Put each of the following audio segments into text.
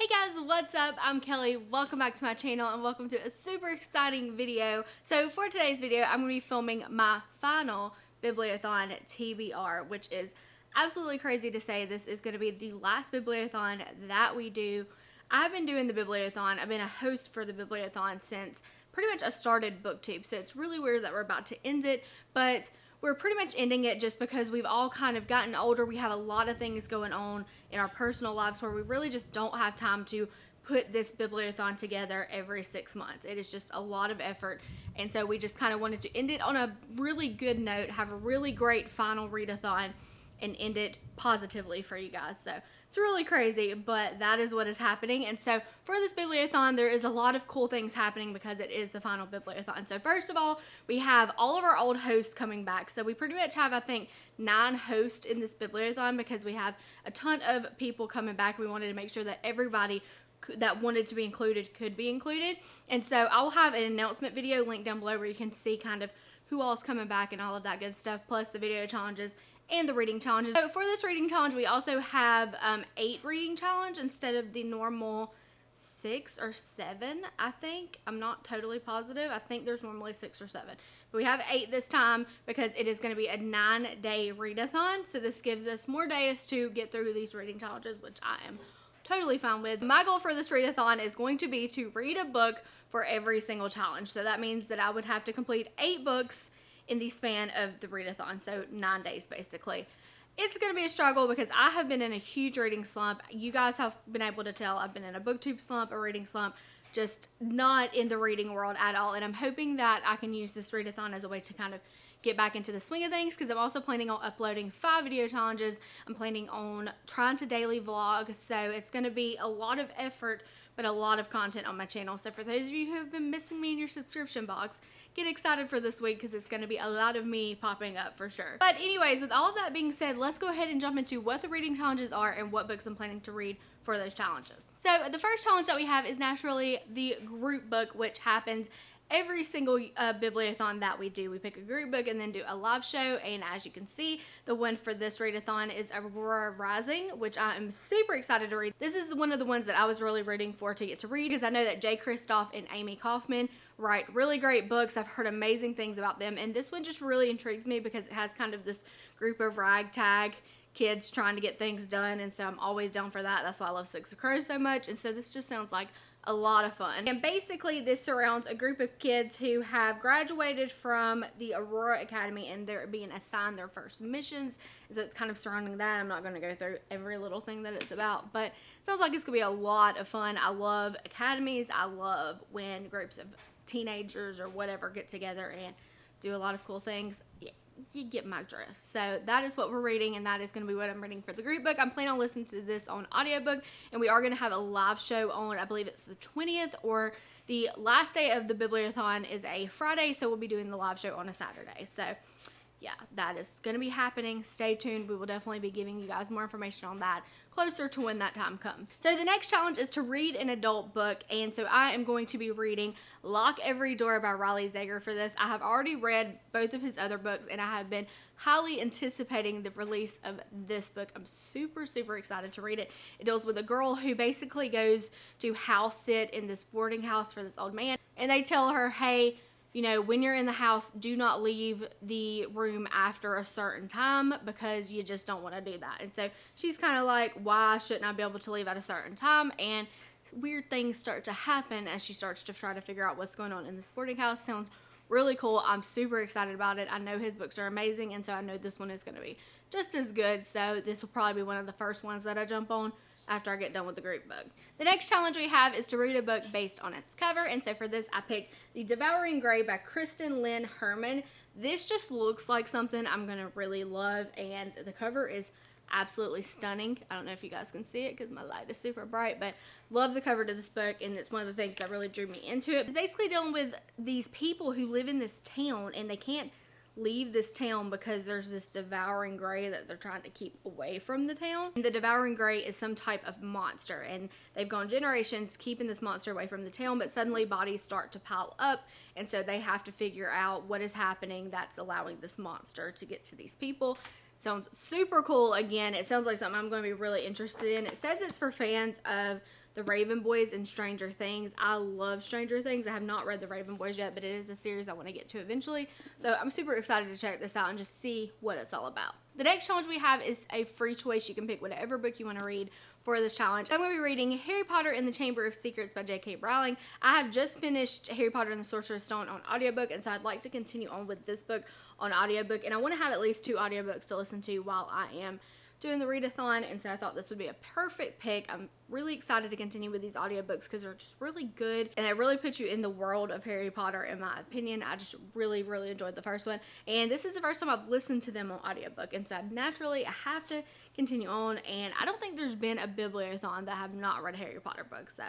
Hey guys, what's up? I'm Kelly. Welcome back to my channel and welcome to a super exciting video. So for today's video, I'm going to be filming my final Bibliothon TBR, which is absolutely crazy to say. This is going to be the last Bibliothon that we do. I've been doing the Bibliothon. I've been a host for the Bibliothon since pretty much I started BookTube. So it's really weird that we're about to end it, but we're pretty much ending it just because we've all kind of gotten older. We have a lot of things going on in our personal lives where we really just don't have time to put this bibliothon together every six months. It is just a lot of effort. And so we just kind of wanted to end it on a really good note, have a really great final readathon and end it positively for you guys. So it's really crazy, but that is what is happening. And so for this bibliothon, there is a lot of cool things happening because it is the final bibliothon. So first of all, we have all of our old hosts coming back. So we pretty much have, I think, nine hosts in this bibliothon because we have a ton of people coming back. We wanted to make sure that everybody that wanted to be included could be included. And so I will have an announcement video linked down below where you can see kind of who all's coming back and all of that good stuff, plus the video challenges and the reading challenges. So for this reading challenge, we also have um, eight reading challenge instead of the normal six or seven, I think. I'm not totally positive. I think there's normally six or seven. But we have eight this time because it is going to be a nine day readathon. So this gives us more days to get through these reading challenges, which I am totally fine with. My goal for this readathon is going to be to read a book for every single challenge. So that means that I would have to complete eight books in the span of the readathon, so nine days basically. It's going to be a struggle because I have been in a huge reading slump. You guys have been able to tell I've been in a booktube slump, a reading slump, just not in the reading world at all. And I'm hoping that I can use this readathon as a way to kind of get back into the swing of things because I'm also planning on uploading five video challenges. I'm planning on trying to daily vlog. So it's going to be a lot of effort but a lot of content on my channel. So for those of you who have been missing me in your subscription box, get excited for this week because it's going to be a lot of me popping up for sure. But anyways, with all of that being said, let's go ahead and jump into what the reading challenges are and what books I'm planning to read for those challenges. So the first challenge that we have is naturally the group book, which happens every single uh, bibliothon that we do. We pick a group book and then do a live show. And as you can see, the one for this readathon is Aurora Rising, which I am super excited to read. This is one of the ones that I was really rooting for to get to read because I know that Jay Kristoff and Amie Kaufman write really great books. I've heard amazing things about them. And this one just really intrigues me because it has kind of this group of ragtag kids trying to get things done. And so I'm always down for that. That's why I love Six of Crows so much. And so this just sounds like a lot of fun. And basically this surrounds a group of kids who have graduated from the Aurora Academy and they're being assigned their first missions. So it's kind of surrounding that. I'm not going to go through every little thing that it's about, but it sounds like it's going to be a lot of fun. I love academies. I love when groups of teenagers or whatever get together and do a lot of cool things. Yeah, you get my drift. So that is what we're reading, and that is going to be what I'm reading for the group book. I'm planning on listening to this on audiobook, and we are going to have a live show on, I believe it's the 20th, or the last day of the Bibliothon is a Friday, so we'll be doing the live show on a Saturday. So yeah, that is going to be happening. Stay tuned. We will definitely be giving you guys more information on that closer to when that time comes. So the next challenge is to read an adult book. And so I am going to be reading Lock Every Door by Riley Sager for this. I have already read both of his other books and I have been highly anticipating the release of this book. I'm super, super excited to read it. It deals with a girl who basically goes to house sit in this boarding house for this old man. And they tell her, hey, you know, when you're in the house, do not leave the room after a certain time because you just don't want to do that. And so she's kind of like, why shouldn't I be able to leave at a certain time? And weird things start to happen as she starts to try to figure out what's going on in the boarding house. Sounds really cool. I'm super excited about it. I know his books are amazing, and so I know this one is going to be just as good. So this will probably be one of the first ones that I jump on after I get done with the group book. The next challenge we have is to read a book based on its cover. And so for this, I picked The Devouring Gray by Christine Lynn Herman. This just looks like something I'm going to really love. And the cover is absolutely stunning. I don't know if you guys can see it because my light is super bright, but love the cover to this book and it's one of the things that really drew me into it. It's basically dealing with these people who live in this town and they can't leave this town because there's this devouring gray that they're trying to keep away from the town. And the devouring gray is some type of monster and they've gone generations keeping this monster away from the town but suddenly bodies start to pile up and so they have to figure out what is happening that's allowing this monster to get to these people. Sounds super cool. Again, it sounds like something I'm going to be really interested in. It says it's for fans of the Raven Boys and Stranger Things. I love Stranger Things. I have not read the Raven Boys yet, but it is a series I want to get to eventually. So I'm super excited to check this out and just see what it's all about. The next challenge we have is a free choice. You can pick whatever book you want to read for this challenge. I'm going to be reading Harry Potter and the Chamber of Secrets by J.K. Rowling. I have just finished Harry Potter and the Sorcerer's Stone on audiobook, and so I'd like to continue on with this book on audiobook, and I want to have at least two audiobooks to listen to while I am doing the readathon and so I thought this would be a perfect pick. I'm really excited to continue with these audiobooks because they're just really good and they really put you in the world of Harry Potter in my opinion. I just really really enjoyed the first one and this is the first time I've listened to them on audiobook and so naturally I have to continue on and I don't think there's been a bibliothon that I have not read a Harry Potter book so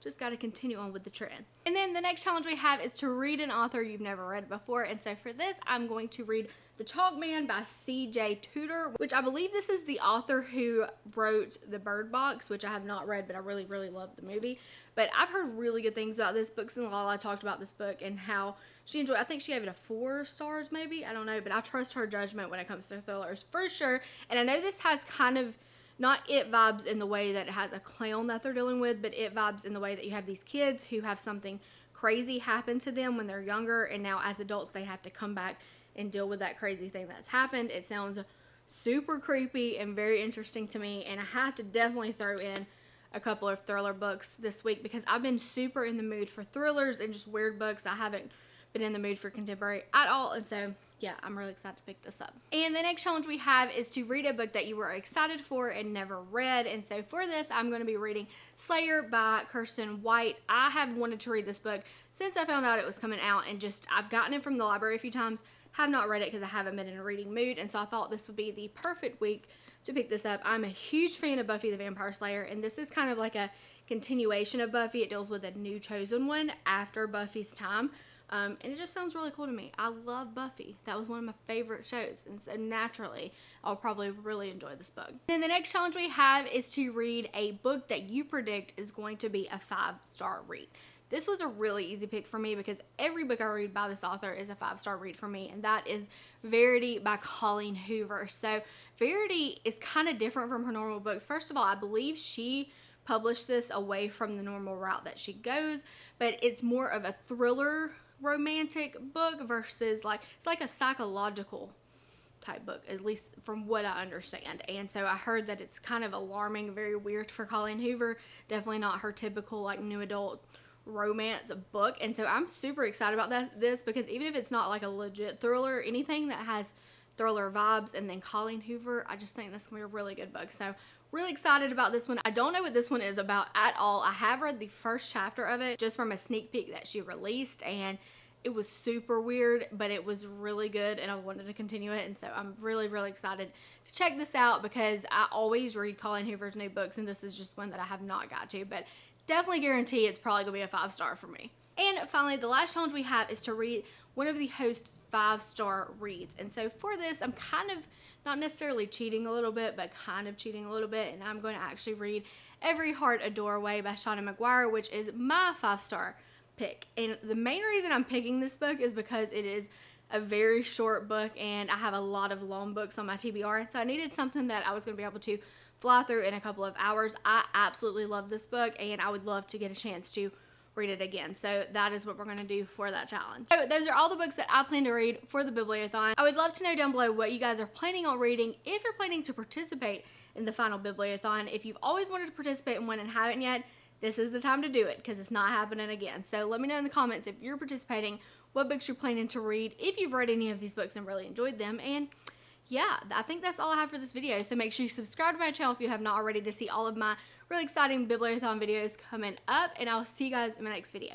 just got to continue on with the trend. And then the next challenge we have is to read an author you've never read before. And so for this, I'm going to read The Chalk Man by C.J. Tudor, which I believe this is the author who wrote The Bird Box, which I have not read, but I really, really love the movie. But I've heard really good things about this. Books and Lala talked about this book and how she enjoyed I think she gave it a four stars maybe. I don't know, but I trust her judgment when it comes to thrillers for sure. And I know this has kind of not it vibes in the way that it has a clown that they're dealing with, but it vibes in the way that you have these kids who have something crazy happen to them when they're younger, and now as adults they have to come back and deal with that crazy thing that's happened. It sounds super creepy and very interesting to me, and I have to definitely throw in a couple of thriller books this week because I've been super in the mood for thrillers and just weird books. I haven't been in the mood for contemporary at all, and so yeah, I'm really excited to pick this up. And the next challenge we have is to read a book that you were excited for and never read. And so for this, I'm going to be reading Slayer by Kiersten White. I have wanted to read this book since I found out it was coming out and just, I've gotten it from the library a few times, have not read it because I haven't been in a reading mood. And so I thought this would be the perfect week to pick this up. I'm a huge fan of Buffy the Vampire Slayer, and this is kind of like a continuation of Buffy. It deals with a new chosen one after Buffy's time. Um, and it just sounds really cool to me. I love Buffy. That was one of my favorite shows. And so naturally, I'll probably really enjoy this book. Then the next challenge we have is to read a book that you predict is going to be a five star read. This was a really easy pick for me because every book I read by this author is a five star read for me, and that is Verity by Colleen Hoover. So, Verity is kind of different from her normal books. First of all, I believe she published this away from the normal route that she goes, but it's more of a thriller romantic book versus like it's like a psychological type book at least from what i understand. And so i heard that it's kind of alarming very weird for colleen hoover. Definitely not her typical like new adult romance book. And so i'm super excited about that this because even if it's not like a legit thriller anything that has thriller vibes and then colleen hoover i just think that's gonna be a really good book. So really excited about this one i don't know what this one is about at all i have read the first chapter of it just from a sneak peek that she released and it was super weird, but it was really good and I wanted to continue it. And so I'm really, really excited to check this out because I always read Colleen Hoover's new books and this is just one that I have not got to, but definitely guarantee it's probably gonna be a five star for me. And finally, the last challenge we have is to read one of the host's five star reads. And so for this, I'm kind of not necessarily cheating a little bit, but kind of cheating a little bit. And I'm going to actually read Every Heart a Doorway by Seanan McGuire, which is my five star pick. And the main reason I'm picking this book is because it is a very short book and I have a lot of long books on my TBR. So I needed something that I was going to be able to fly through in a couple of hours. I absolutely love this book and I would love to get a chance to read it again. So that is what we're going to do for that challenge. So those are all the books that I plan to read for the Bibliothon. I would love to know down below what you guys are planning on reading if you're planning to participate in the final Bibliothon. If you've always wanted to participate in one and haven't yet, this is the time to do it because it's not happening again. So let me know in the comments if you're participating, what books you're planning to read, if you've read any of these books and really enjoyed them, and yeah, I think that's all I have for this video. So make sure you subscribe to my channel if you have not already to see all of my really exciting Bibliothon videos coming up, and I'll see you guys in my next video.